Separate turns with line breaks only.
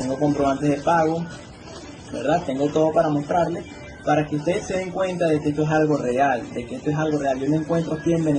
tengo comprobantes de pago, ¿verdad? Tengo todo para mostrarles, para que ustedes se den cuenta de que esto es algo real, de que esto es algo real. Yo me encuentro aquí en Venezuela.